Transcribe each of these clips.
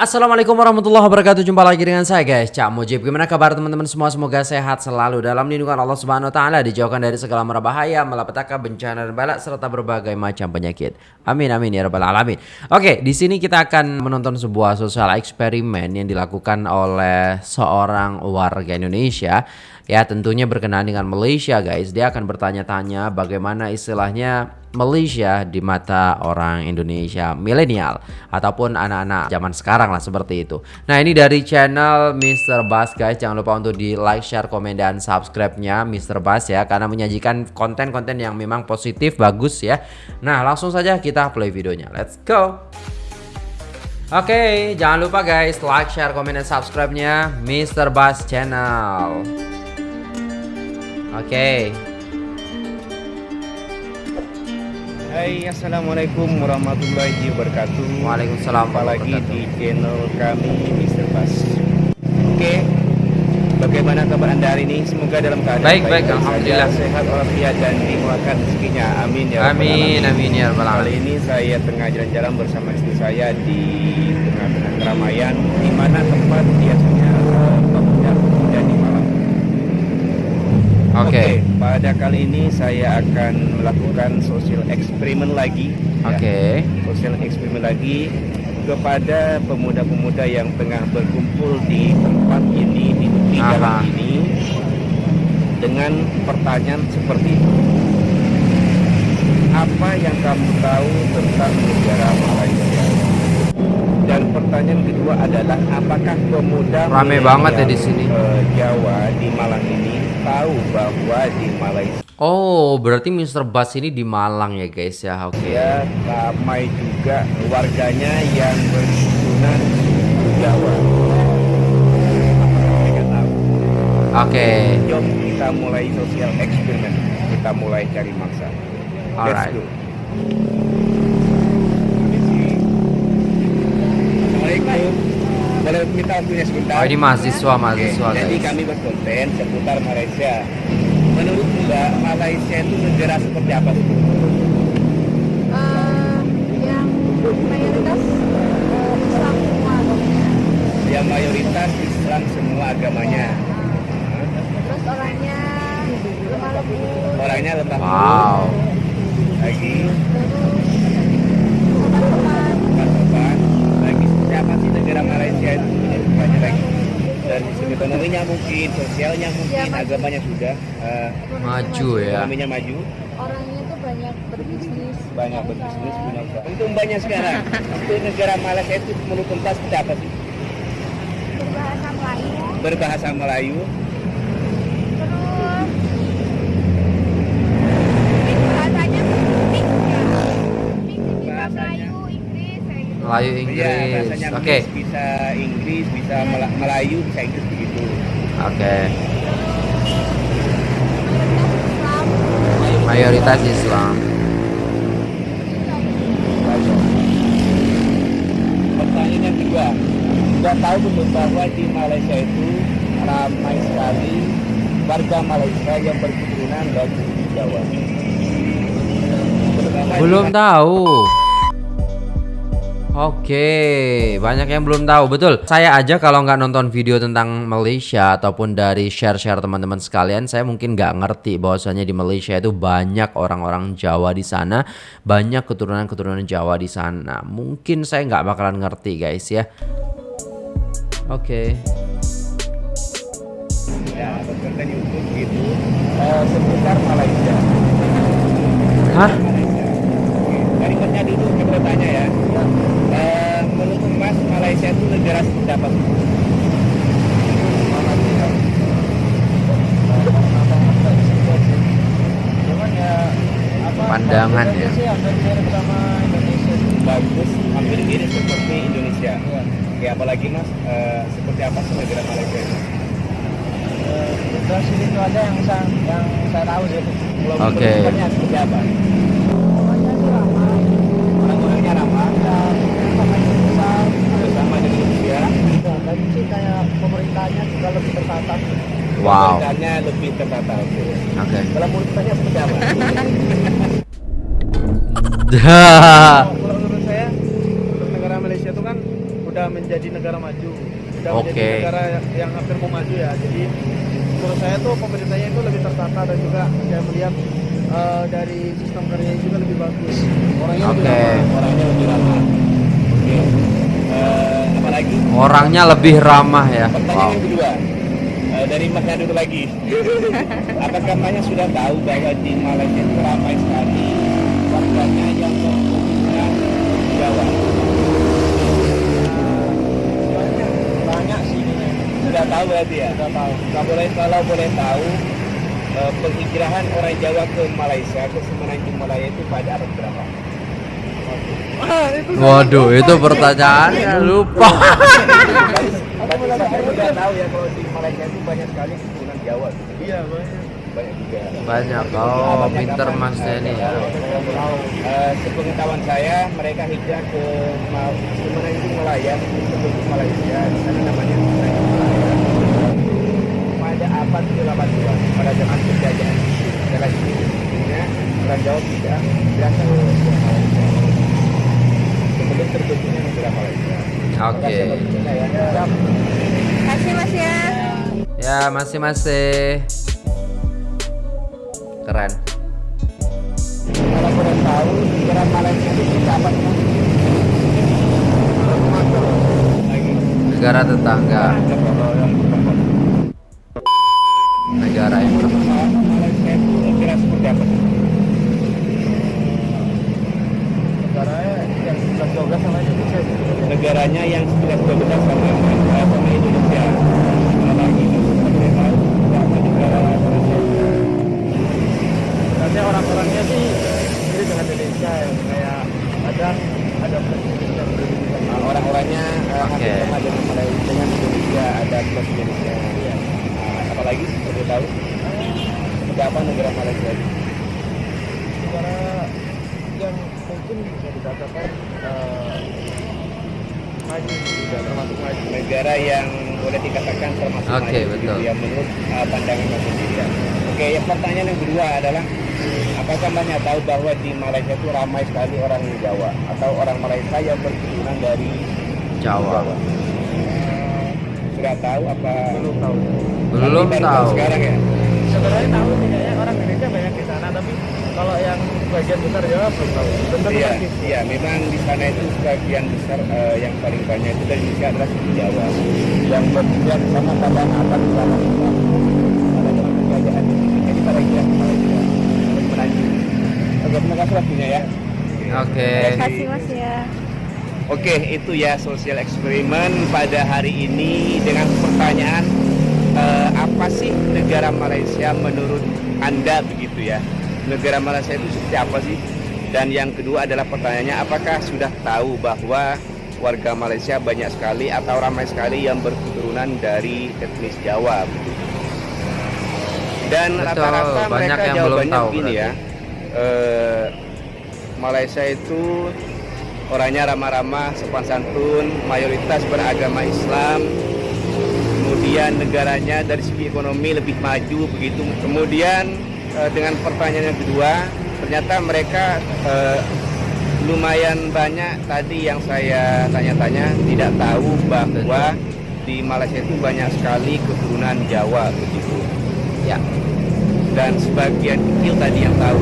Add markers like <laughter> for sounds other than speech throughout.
Assalamualaikum warahmatullahi wabarakatuh. Jumpa lagi dengan saya guys. Cak Mujib. Gimana kabar teman-teman semua? Semoga sehat selalu. Dalam lindungan Allah subhanahu wa ta'ala Dijauhkan dari segala merbahaya Malapetaka bencana dan balak Serta berbagai macam penyakit. Amin amin ya rabbal alamin. Oke di sini kita akan menonton sebuah sosial eksperimen Yang dilakukan oleh seorang warga Indonesia. Ya tentunya berkenaan dengan Malaysia guys. Dia akan bertanya-tanya bagaimana istilahnya Malaysia di mata orang Indonesia milenial Ataupun anak-anak zaman sekarang lah seperti itu Nah ini dari channel Mr. Bass guys Jangan lupa untuk di like, share, komen, dan subscribe-nya Mr. Bass ya Karena menyajikan konten-konten yang memang positif, bagus ya Nah langsung saja kita play videonya Let's go Oke, okay, jangan lupa guys like, share, komen, dan subscribe-nya Mr. Bass Channel. Oke. Okay. Hai Assalamualaikum warahmatullahi wabarakatuh. Waalaikumsalam Jumpa lagi di channel kami Mr. Bas Oke Bagaimana kabar anda hari ini? Semoga dalam keadaan baik Baik, baik Alhamdulillah. Sehat walafiat dan dimulakan rezekinya. Amin ya Amin, amin ya Kali ini saya tengah jalan-jalan bersama istri saya di tengah-tengah keramaian di mana tempat biasanya pemuda pemuda di Malang Oke. Okay. Pada kali ini saya akan melakukan sosial eksperimen lagi. Oke. Okay. Ya, sosial eksperimen lagi kepada pemuda-pemuda yang tengah berkumpul di tempat ini di jalan ini dengan pertanyaan seperti itu. Apa yang kamu tahu tentang negara Malaysia? Dan pertanyaan kedua adalah apakah pemuda rame banget ya di sini uh, Jawa di Malang ini tahu bahwa di Malaysia Oh, berarti Mr. Bas ini di Malang ya guys ya. Oke. Okay. Ya, ramai juga warganya yang berketurunan Jawa. Oke. Okay. Jom kita mulai sosial eksperimen. Kita mulai cari mangsa. Alright. Let's go. Assalamualaikum. Boleh minta waktunya sebentar? Oh, ini mahasiswa, mahasiswa. Oke, jadi kami berkonten seputar Malaysia. Menurut Mbak, Malaysia itu negara seperti apa sih? Uh, yang mayoritas uh, Islam semua agamanya. Yang mayoritas Islam semua agamanya. Terus orangnya lemah lembut. Orangnya lemah lembut. Wow. Lagi. Sopan-sopan. Sopan-sopan. Lagi siapa sih negara Malaysia itu banyak lagi. Dari segi ekonominya mungkin, sosialnya mungkin, Ya, maju. agamanya sudah uh, Maju ya. ekonominya maju, Orangnya tuh banyak berbisnis. banyak punya berbisnis, punya usaha. Untuk banyak sekarang, untuk negara Malaysia itu menurut Tuntas sih? Berbahasa Melayu. Berbahasa Melayu, Terus mix bahasanya mix ya. Mix bisa Bahasanya. Melayu, Inggris Melayu Iya, Inggris. bahasanya Oke. Inggris, bisa Inggris, bisa Mela- Melayu, bisa Inggris begitu. Oke. Islam. Mayoritas Islam. Pertanyaan yang kedua, sudah tahu belum bahwa di Malaysia itu ramai sekali warga Malaysia yang berketurunan dari Jawa. Terutama Belum tahu. Oke, banyak yang belum tahu. Betul. Saya aja kalau nggak nonton video tentang Malaysia ataupun dari share-share teman-teman sekalian, saya mungkin nggak ngerti bahwasanya di Malaysia itu banyak orang-orang Jawa di sana, banyak keturunan-keturunan Jawa di sana. Mungkin saya nggak bakalan ngerti, guys ya. Oke. ya, berkonten YouTube gitu eh, seputar Malaysia. Hah? Dari Masnya dulu tanya ya. Eh, Malaysia itu negara seperti apa sih? Pandangan ya. bagus hampir mirip seperti Indonesia Oke, apalagi mas eh, seperti apa sih negara Malaysia itu Terus itu aja yang saya yang saya tahu sih. Oke. bentukannya seperti apa Orangnya sih ramah, orang-orangnya ramah dan pemain besar. bersama dengan Indonesia Ya, dan sih kayak pemerintahnya juga lebih tertata. Wow. Lebih tertata oke Oke. kalau menurut saya seperti apa Kalau menurut saya, untuk negara Malaysia itu kan udah men menjadi negara maju sudah Oke. menjadi negara yang hampir mau maju ya jadi menurut saya tuh pemerintahnya itu lebih tertata dan juga saya melihat eh, dari sistem kerjanya juga lebih bagus orangnya lebih Oke. ramah. Orangnya lebih ramah. Oke. Eh, apa lagi? Orangnya lebih ramah ya. Pertanyaan Wow. yang kedua eh, dari Mas Yadul lagi. <laughs> Apakah Manya sudah tahu bahwa di Malaysia itu ramai sekali warganya yang berketurunan Jawa? banyak banyak sih ini Sudah tahu berarti ya? sudah tahu Kalau boleh kalau boleh tahu eh, penghijrahan orang Jawa ke Malaysia ke Semenanjung Malaya itu pada abad berapa? ah, itu Waduh, itu pertanyaannya lupa. Tapi saya sudah tahu ya kalau di Malaysia itu banyak sekali keturunan Jawa. iya banyak Banyak juga. Banyak. Oh, pinter Mas Denny ya. Eh, sepengetahuan saya mereka hijrah ke Ma- Semenanjung Malaya sebelum Malaysia di sana namanya Malaya pada abad ke-18 pada zaman penjajahan lagi intinya orang Jawa tidak berasal dari Malaysia sebelum terbentuknya negara Malaysia Oke. Terima waktunya ya. Kasih Mas ya. Ya, masih-masih. Keren. kalau boleh tahu negara Malaysia itu kapan lagi Negara tetangga, negara yang berbeda. Malaysia itu kira seperti apa? negaranya yang sudah jauh sama Indonesia sih. negaranya yang sudah berbeda sama sama Indonesia. Apalagi seperti tahu sama negara Malaysia. Orang-orangnya sih mirip dengan Indonesia ya kayak kadang ada presiden yang berbeda. Nah, orang-orangnya hampir sama dengan dengan Indonesia ada plus Indonesia. Iya. Nah, apalagi seperti tahu seperti apa negara Malaysia? Negara yang mungkin bisa dikatakan eh, maju juga termasuk maju. negara yang boleh dikatakan termasuk Oke, maju betul. gitu ya menurut uh, pandangan Mas ya. Oke, yang pertanyaan yang kedua adalah apakah Mbaknya tahu bahwa di Malaysia itu ramai sekali orang Jawa atau orang Malaysia yang berketurunan dari Jawa. Sudah tahu apa? Belum tahu. Belum Tapi baru tahu. Sekarang ya. Sebenarnya tahu sih kayaknya orang Indonesia banyak di sana tapi kalau yang bagian besar ya belum tahu. Tentu Iya, pasti. iya, memang di sana itu sebagian besar eh, yang paling banyak itu dari Indonesia adalah suku Jawa yang berpijak sama pada atas sana pada zaman penjajahan di sini. Jadi pada hijrah ke Malaysia untuk menanjung. Oke, terima kasih waktunya ya. Oke. Kasih Mas ya. Oke, itu ya sosial eksperimen pada hari ini dengan pertanyaan eh, apa sih negara Malaysia menurut Anda begitu ya? Negara Malaysia itu seperti apa sih? Dan yang kedua adalah pertanyaannya apakah sudah tahu bahwa warga Malaysia banyak sekali atau ramai sekali yang berketurunan dari etnis Jawa begitu. Dan rata-rata banyak mereka yang belum jawabannya tahu begini berarti. ya. Eh, Malaysia itu orangnya ramah-ramah, sopan santun, mayoritas beragama Islam. Kemudian negaranya dari segi ekonomi lebih maju begitu. Kemudian eh, dengan pertanyaan yang kedua, ternyata mereka eh, lumayan banyak tadi yang saya tanya-tanya tidak tahu bahwa di Malaysia itu banyak sekali keturunan Jawa begitu. Ya. Dan sebagian kecil tadi yang tahu.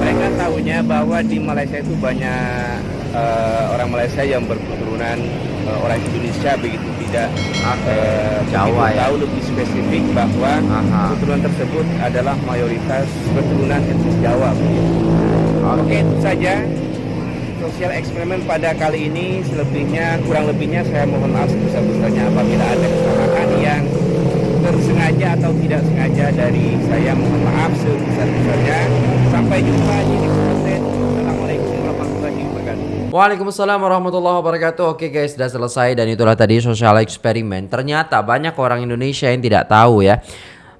Mereka tahunya bahwa di Malaysia itu banyak eh, orang Malaysia yang berketurunan eh, orang Indonesia begitu tidak Jawa begitu ya. tahu lebih spesifik bahwa Aha. keturunan tersebut adalah mayoritas keturunan etnis Jawa begitu. Oke Oke. itu saja sosial eksperimen pada kali ini selebihnya kurang lebihnya saya mohon maaf sebesar-besarnya apabila ada kesalahan yang tersengaja atau tidak sengaja dari saya mohon maaf sebesar-besarnya. Sampai jumpa di content Assalamualaikum Waalaikumsalam warahmatullahi wabarakatuh. Oke guys sudah selesai dan itulah tadi sosial eksperimen Ternyata banyak orang Indonesia yang tidak tahu ya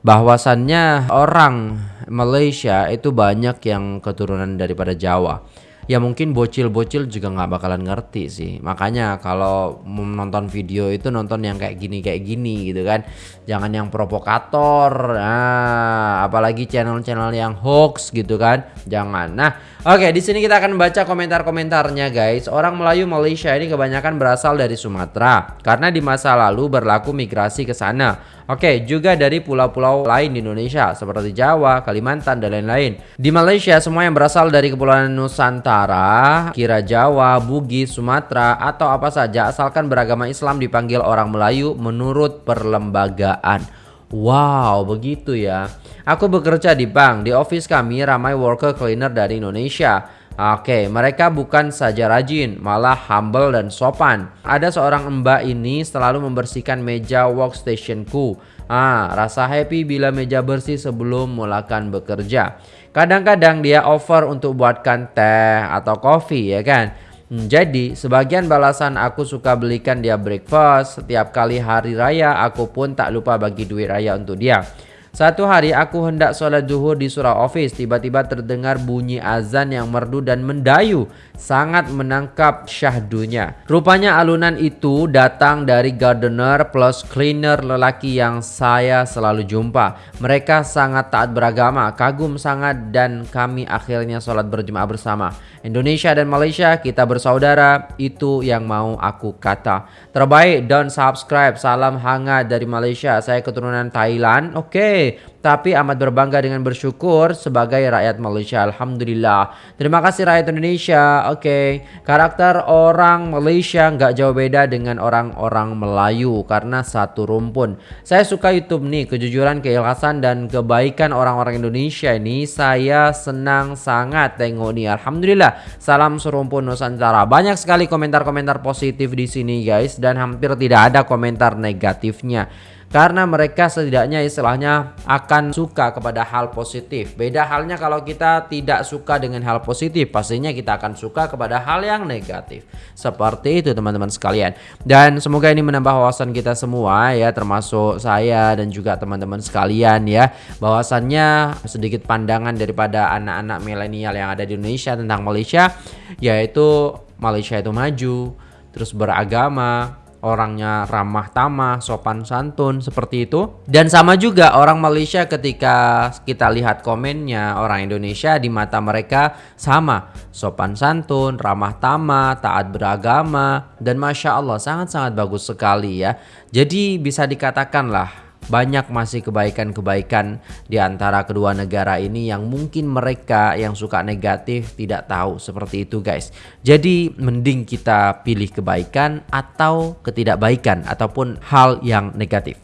Bahwasannya orang Malaysia itu banyak yang keturunan daripada Jawa ya mungkin bocil-bocil juga nggak bakalan ngerti sih. Makanya kalau mau nonton video itu nonton yang kayak gini kayak gini gitu kan. Jangan yang provokator nah apalagi channel-channel yang hoax gitu kan. Jangan. Nah oke di sini kita akan baca komentar-komentarnya guys. Orang Melayu Malaysia ini kebanyakan berasal dari Sumatera karena di masa lalu berlaku migrasi ke sana Oke, juga dari pulau-pulau lain di Indonesia seperti Jawa, Kalimantan, dan lain-lain. Di Malaysia, semua yang berasal dari Kepulauan Nusantara, kira Jawa, Bugis, Sumatera, atau apa saja asalkan beragama Islam dipanggil orang Melayu menurut perlembagaan. Wow, begitu ya. Aku bekerja di bank. Di office kami ramai worker cleaner dari Indonesia. Oke, mereka bukan saja rajin, malah humble dan sopan. Ada seorang mbak ini selalu membersihkan meja workstationku. Ah, rasa happy bila meja bersih sebelum mulakan bekerja. Kadang-kadang dia offer untuk buatkan teh atau kopi ya kan. Hmm, jadi sebagian balasan aku suka belikan dia breakfast Setiap kali hari raya aku pun tak lupa bagi duit raya untuk dia satu hari aku hendak sholat zuhur di surau office Tiba-tiba terdengar bunyi azan yang merdu dan mendayu. Sangat menangkap syahdunya. Rupanya alunan itu datang dari gardener plus cleaner lelaki yang saya selalu jumpa. Mereka sangat taat beragama, kagum sangat dan kami akhirnya sholat berjemaah bersama Indonesia dan Malaysia kita bersaudara Itu yang mau aku kata. Terbaik dan subscribe. Salam hangat dari Malaysia. Saya keturunan Thailand. Oke okay tapi amat berbangga dengan bersyukur sebagai rakyat Malaysia. Alhamdulillah. Terima kasih rakyat Indonesia. Oke, okay. karakter orang Malaysia nggak jauh beda dengan orang-orang Melayu karena satu rumpun. Saya suka YouTube nih, kejujuran, keikhlasan dan kebaikan orang-orang Indonesia ini saya senang sangat tengok nih. Alhamdulillah. Salam serumpun Nusantara. Banyak sekali komentar-komentar positif di sini guys dan hampir tidak ada komentar negatifnya karena mereka setidaknya istilahnya akan suka kepada hal positif. Beda halnya kalau kita tidak suka dengan hal positif, pastinya kita akan suka kepada hal yang negatif. Seperti itu teman-teman sekalian. Dan semoga ini menambah wawasan kita semua ya, termasuk saya dan juga teman-teman sekalian ya, bahwasannya sedikit pandangan daripada anak-anak milenial yang ada di Indonesia tentang Malaysia, yaitu Malaysia itu maju, terus beragama, orangnya ramah tamah, sopan santun seperti itu. Dan sama juga orang Malaysia ketika kita lihat komennya orang Indonesia di mata mereka sama, sopan santun, ramah tamah, taat beragama dan masya Allah sangat-sangat bagus sekali ya. Jadi bisa dikatakan lah banyak masih kebaikan-kebaikan di antara kedua negara ini yang mungkin mereka yang suka negatif tidak tahu seperti itu guys. Jadi mending kita pilih kebaikan atau ketidakbaikan ataupun hal yang negatif.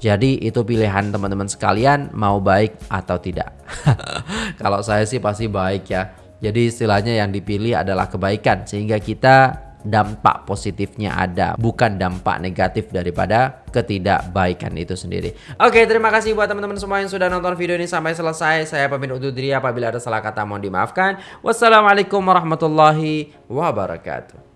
Jadi itu pilihan teman-teman sekalian mau baik atau tidak. <laughs> Kalau saya sih pasti baik ya. Jadi istilahnya yang dipilih adalah kebaikan sehingga kita dampak positifnya ada bukan dampak negatif daripada ketidakbaikan itu sendiri. Oke terima kasih buat teman-teman semua yang sudah nonton video ini sampai selesai. Saya pamit undur diri. Apabila ada salah kata mohon dimaafkan. Wassalamualaikum warahmatullahi wabarakatuh